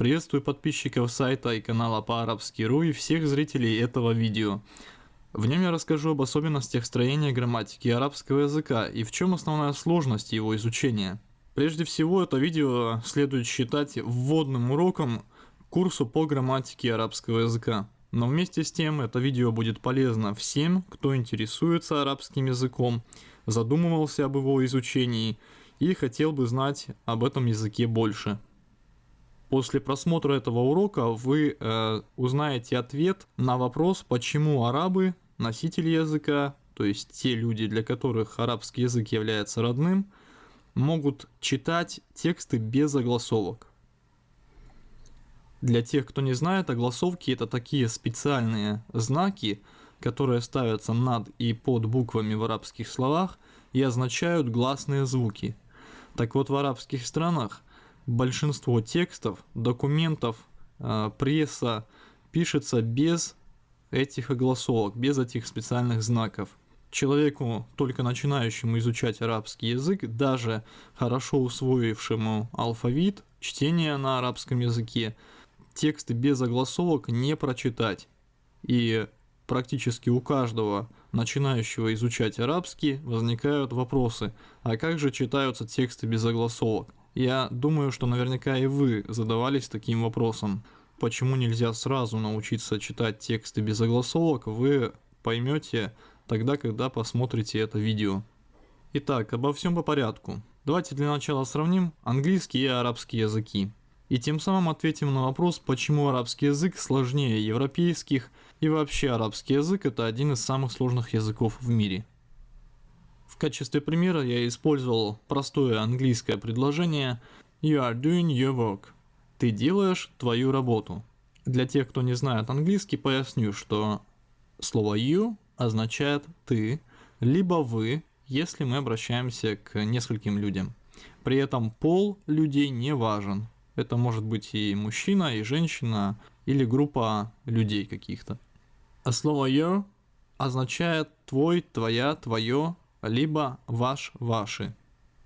Приветствую подписчиков сайта и канала по-арабски.ру и всех зрителей этого видео. В нем я расскажу об особенностях строения грамматики арабского языка и в чем основная сложность его изучения. Прежде всего, это видео следует считать вводным уроком курсу по грамматике арабского языка. Но вместе с тем, это видео будет полезно всем, кто интересуется арабским языком, задумывался об его изучении и хотел бы знать об этом языке больше. После просмотра этого урока вы э, узнаете ответ на вопрос, почему арабы, носители языка, то есть те люди, для которых арабский язык является родным, могут читать тексты без огласовок. Для тех, кто не знает, огласовки это такие специальные знаки, которые ставятся над и под буквами в арабских словах и означают гласные звуки. Так вот, в арабских странах большинство текстов, документов, э, пресса пишется без этих огласовок, без этих специальных знаков. Человеку, только начинающему изучать арабский язык, даже хорошо усвоившему алфавит, чтение на арабском языке, тексты без огласовок не прочитать. И практически у каждого начинающего изучать арабский возникают вопросы, а как же читаются тексты без огласовок? Я думаю, что наверняка и вы задавались таким вопросом. Почему нельзя сразу научиться читать тексты без огласовок, вы поймете тогда, когда посмотрите это видео. Итак, обо всем по порядку. Давайте для начала сравним английский и арабский языки. И тем самым ответим на вопрос, почему арабский язык сложнее европейских и вообще арабский язык это один из самых сложных языков в мире. Качестве примера я использовал простое английское предложение You are doing your work. Ты делаешь твою работу. Для тех, кто не знает английский, поясню, что слово you означает ты, либо вы, если мы обращаемся к нескольким людям. При этом пол людей не важен. Это может быть и мужчина, и женщина, или группа людей каких-то. А слово your означает твой, твоя, твое, либо ваш, ваши.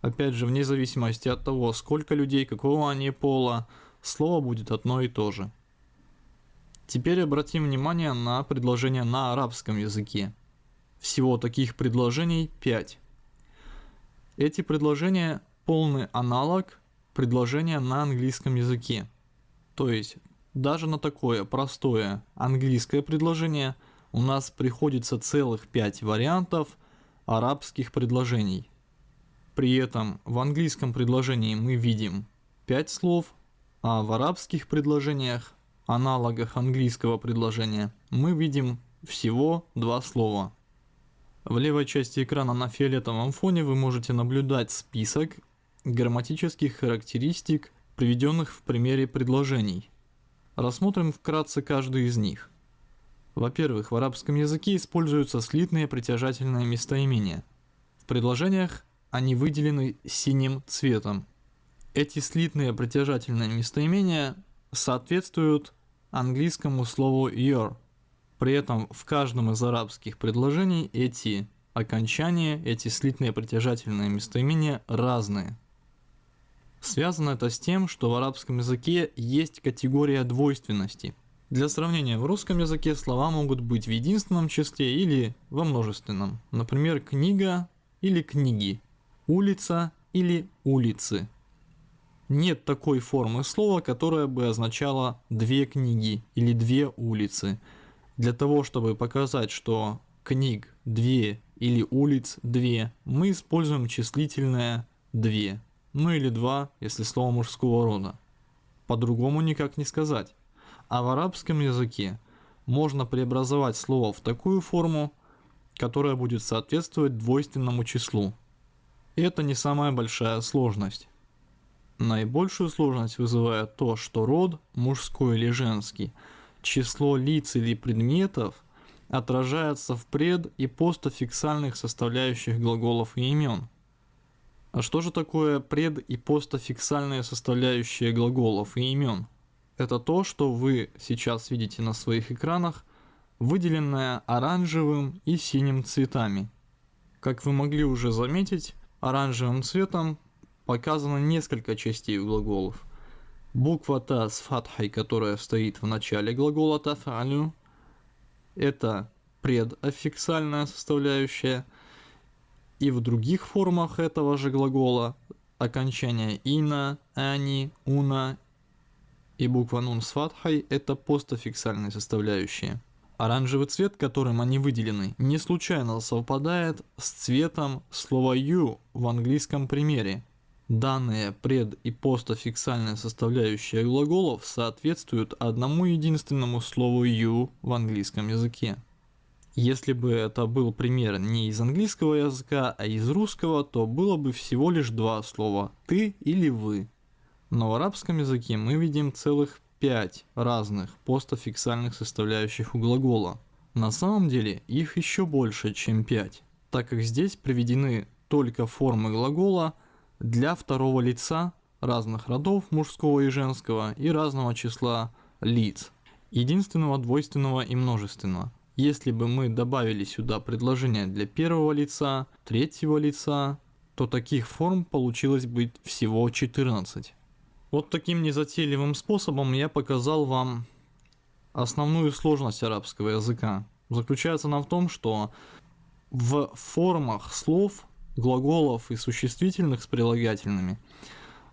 Опять же, вне зависимости от того, сколько людей, какого они пола, слово будет одно и то же. Теперь обратим внимание на предложения на арабском языке. Всего таких предложений 5. Эти предложения полный аналог предложения на английском языке. То есть, даже на такое простое английское предложение у нас приходится целых 5 вариантов – арабских предложений. При этом в английском предложении мы видим 5 слов, а в арабских предложениях, аналогах английского предложения, мы видим всего 2 слова. В левой части экрана на фиолетовом фоне вы можете наблюдать список грамматических характеристик, приведенных в примере предложений. Рассмотрим вкратце каждый из них – во-первых, в арабском языке используются слитные притяжательные местоимения. В предложениях они выделены синим цветом. Эти слитные притяжательные местоимения соответствуют английскому слову your. При этом в каждом из арабских предложений эти окончания, эти слитные притяжательные местоимения разные. Связано это с тем, что в арабском языке есть категория двойственности – для сравнения, в русском языке слова могут быть в единственном числе или во множественном. Например, книга или книги, улица или улицы. Нет такой формы слова, которая бы означала две книги или две улицы. Для того, чтобы показать, что книг две или улиц две, мы используем числительное две, ну или два, если слово мужского рода. По-другому никак не сказать. А в арабском языке можно преобразовать слово в такую форму, которая будет соответствовать двойственному числу. И это не самая большая сложность. Наибольшую сложность вызывает то, что род, мужской или женский, число лиц или предметов отражается в пред- и постофиксальных составляющих глаголов и имен. А что же такое пред- и постофиксальные составляющие глаголов и имен? Это то, что вы сейчас видите на своих экранах, выделенное оранжевым и синим цветами. Как вы могли уже заметить, оранжевым цветом показано несколько частей глаголов. Буква Та с фатхой, которая стоит в начале глагола тафалю, это предоффиксальная составляющая. И в других формах этого же глагола окончание ина, ани, уна и буква нун с фатхой это постоффиксальные составляющие. Оранжевый цвет, которым они выделены, не случайно совпадает с цветом слова you в английском примере. Данные пред- и постоффиксальные составляющие глаголов соответствуют одному единственному слову you в английском языке. Если бы это был пример не из английского языка, а из русского, то было бы всего лишь два слова «ты» или «вы». Но в арабском языке мы видим целых пять разных постофиксальных составляющих у глагола. На самом деле их еще больше, чем пять, так как здесь приведены только формы глагола для второго лица разных родов мужского и женского и разного числа лиц, единственного, двойственного и множественного. Если бы мы добавили сюда предложение для первого лица, третьего лица, то таких форм получилось бы всего 14. Вот таким незатейливым способом я показал вам основную сложность арабского языка. Заключается она в том, что в формах слов, глаголов и существительных с прилагательными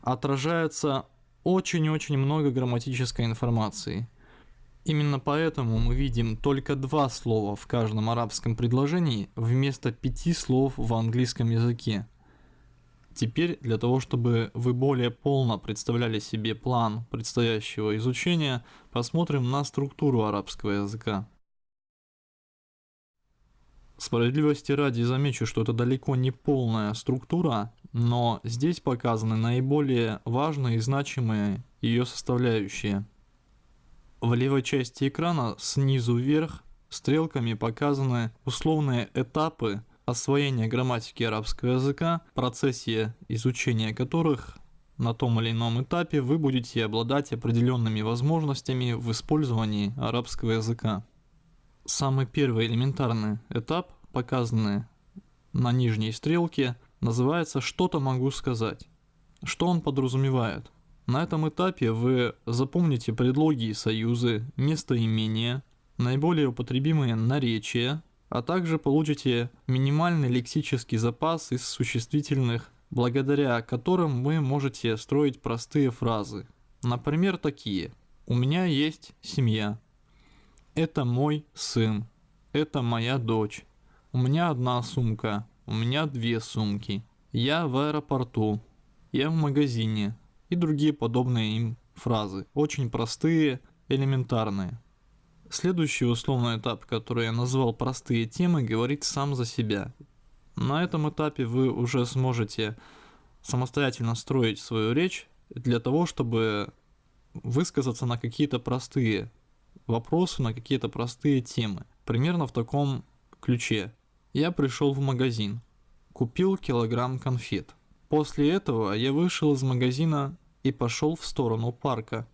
отражается очень-очень много грамматической информации. Именно поэтому мы видим только два слова в каждом арабском предложении вместо пяти слов в английском языке. Теперь для того, чтобы вы более полно представляли себе план предстоящего изучения, посмотрим на структуру арабского языка. Справедливости ради замечу, что это далеко не полная структура, но здесь показаны наиболее важные и значимые ее составляющие. В левой части экрана снизу вверх стрелками показаны условные этапы освоения грамматики арабского языка, процессе изучения которых на том или ином этапе вы будете обладать определенными возможностями в использовании арабского языка. Самый первый элементарный этап, показанный на нижней стрелке, называется «что-то могу сказать». Что он подразумевает? На этом этапе вы запомните предлоги и союзы, местоимения, наиболее употребимые наречия, а также получите минимальный лексический запас из существительных, благодаря которым вы можете строить простые фразы. Например, такие. У меня есть семья. Это мой сын. Это моя дочь. У меня одна сумка. У меня две сумки. Я в аэропорту. Я в магазине. И другие подобные им фразы. Очень простые, элементарные. Следующий условный этап, который я назвал простые темы, говорит сам за себя. На этом этапе вы уже сможете самостоятельно строить свою речь для того, чтобы высказаться на какие-то простые вопросы, на какие-то простые темы. Примерно в таком ключе. Я пришел в магазин, купил килограмм конфет. После этого я вышел из магазина и пошел в сторону парка.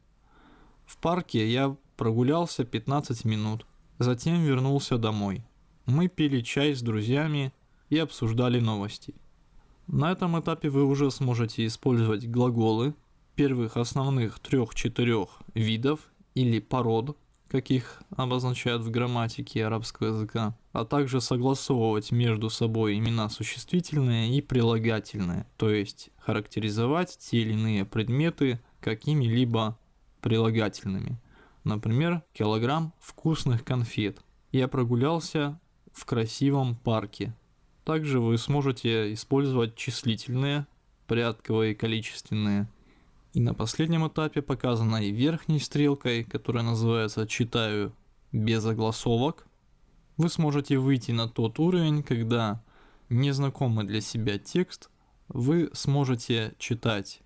В парке я прогулялся 15 минут, затем вернулся домой. Мы пили чай с друзьями и обсуждали новости. На этом этапе вы уже сможете использовать глаголы первых основных трех-четырех видов или пород, каких обозначают в грамматике арабского языка, а также согласовывать между собой имена существительные и прилагательные, то есть характеризовать те или иные предметы какими-либо прилагательными. Например, килограмм вкусных конфет. Я прогулялся в красивом парке. Также вы сможете использовать числительные, порядковые количественные. И на последнем этапе, показанной верхней стрелкой, которая называется «Читаю без огласовок», вы сможете выйти на тот уровень, когда незнакомый для себя текст вы сможете читать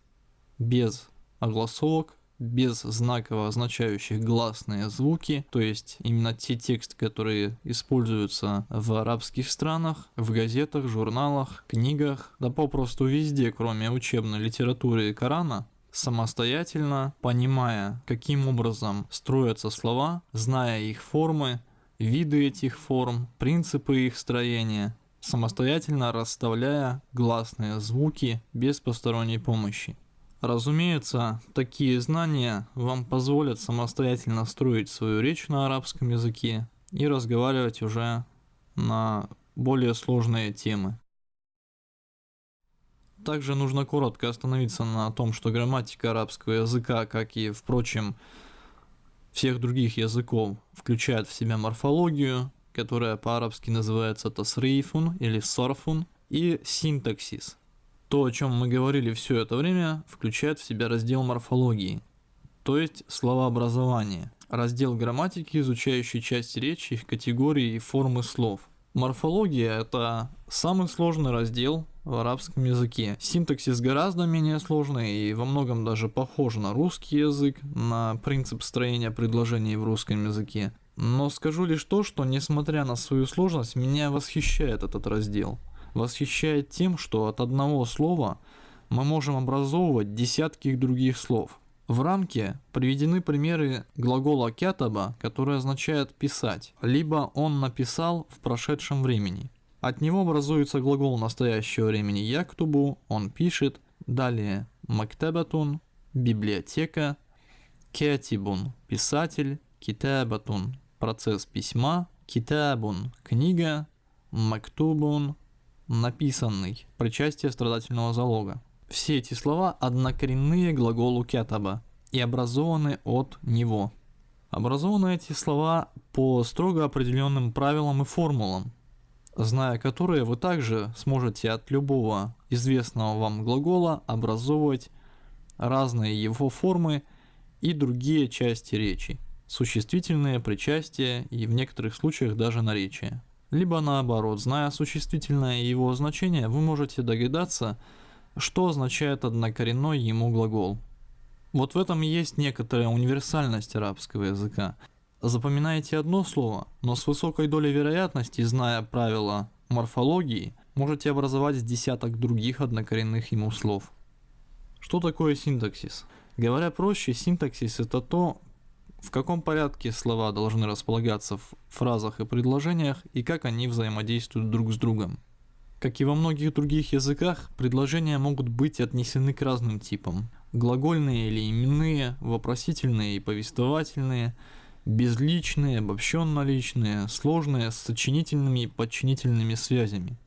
без огласовок без знаков, означающих гласные звуки, то есть именно те тексты, которые используются в арабских странах, в газетах, журналах, книгах, да попросту везде, кроме учебной литературы и Корана, самостоятельно, понимая, каким образом строятся слова, зная их формы, виды этих форм, принципы их строения, самостоятельно расставляя гласные звуки без посторонней помощи. Разумеется, такие знания вам позволят самостоятельно строить свою речь на арабском языке и разговаривать уже на более сложные темы. Также нужно коротко остановиться на том, что грамматика арабского языка, как и, впрочем, всех других языков, включает в себя морфологию, которая по-арабски называется тасрифун или сарфун, и синтаксис. То, о чем мы говорили все это время, включает в себя раздел морфологии, то есть словообразование, раздел грамматики, изучающий часть речи, их категории и формы слов. Морфология – это самый сложный раздел в арабском языке. Синтаксис гораздо менее сложный и во многом даже похож на русский язык, на принцип строения предложений в русском языке. Но скажу лишь то, что несмотря на свою сложность, меня восхищает этот раздел. Восхищает тем, что от одного слова мы можем образовывать десятки других слов. В рамке приведены примеры глагола кятаба, который означает писать, либо он написал в прошедшем времени. От него образуется глагол настоящего времени яктубу, он пишет. Далее мактабатун, библиотека, кятибун, писатель, китабатун, процесс письма, китабун, книга, мактубун, написанный, причастие страдательного залога. Все эти слова однокоренные глаголу кятаба и образованы от него. Образованы эти слова по строго определенным правилам и формулам, зная которые вы также сможете от любого известного вам глагола образовывать разные его формы и другие части речи, существительные, причастия и в некоторых случаях даже наречия. Либо наоборот, зная существительное и его значение, вы можете догадаться, что означает однокоренной ему глагол. Вот в этом и есть некоторая универсальность арабского языка – Запоминаете одно слово, но с высокой долей вероятности, зная правила морфологии, можете образовать десяток других однокоренных ему слов. Что такое синтаксис? Говоря проще, синтаксис это то, в каком порядке слова должны располагаться в фразах и предложениях и как они взаимодействуют друг с другом. Как и во многих других языках, предложения могут быть отнесены к разным типам. Глагольные или именные, вопросительные и повествовательные – безличные, обобщенно-личные, сложные с сочинительными и подчинительными связями.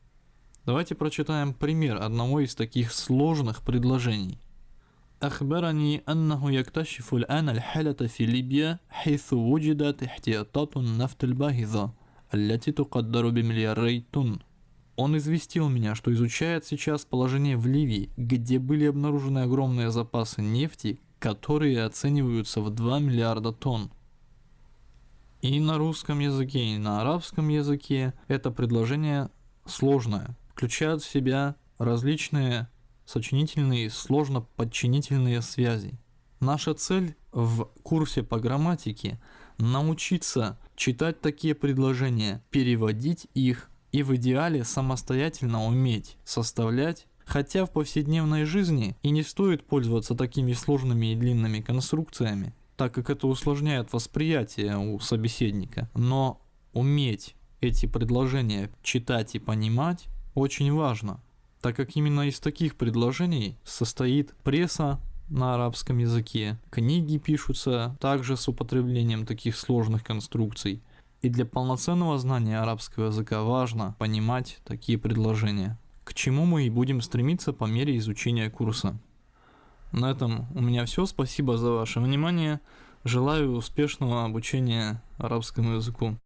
Давайте прочитаем пример одного из таких сложных предложений. أخبرني أنه يكتشف الآن الحالة في ليبيا حيث وجدت احتياطات النفط الباهظة التي تقدر بملياري тонн. Он известил меня, что изучает сейчас положение в Ливии, где были обнаружены огромные запасы нефти, которые оцениваются в 2 миллиарда тонн. И на русском языке, и на арабском языке это предложение сложное, включает в себя различные сочинительные сложно подчинительные связи. Наша цель в курсе по грамматике научиться читать такие предложения, переводить их и в идеале самостоятельно уметь составлять Хотя в повседневной жизни и не стоит пользоваться такими сложными и длинными конструкциями, так как это усложняет восприятие у собеседника. Но уметь эти предложения читать и понимать очень важно, так как именно из таких предложений состоит пресса на арабском языке, книги пишутся также с употреблением таких сложных конструкций. И для полноценного знания арабского языка важно понимать такие предложения, к чему мы и будем стремиться по мере изучения курса. На этом у меня все. Спасибо за ваше внимание. Желаю успешного обучения арабскому языку.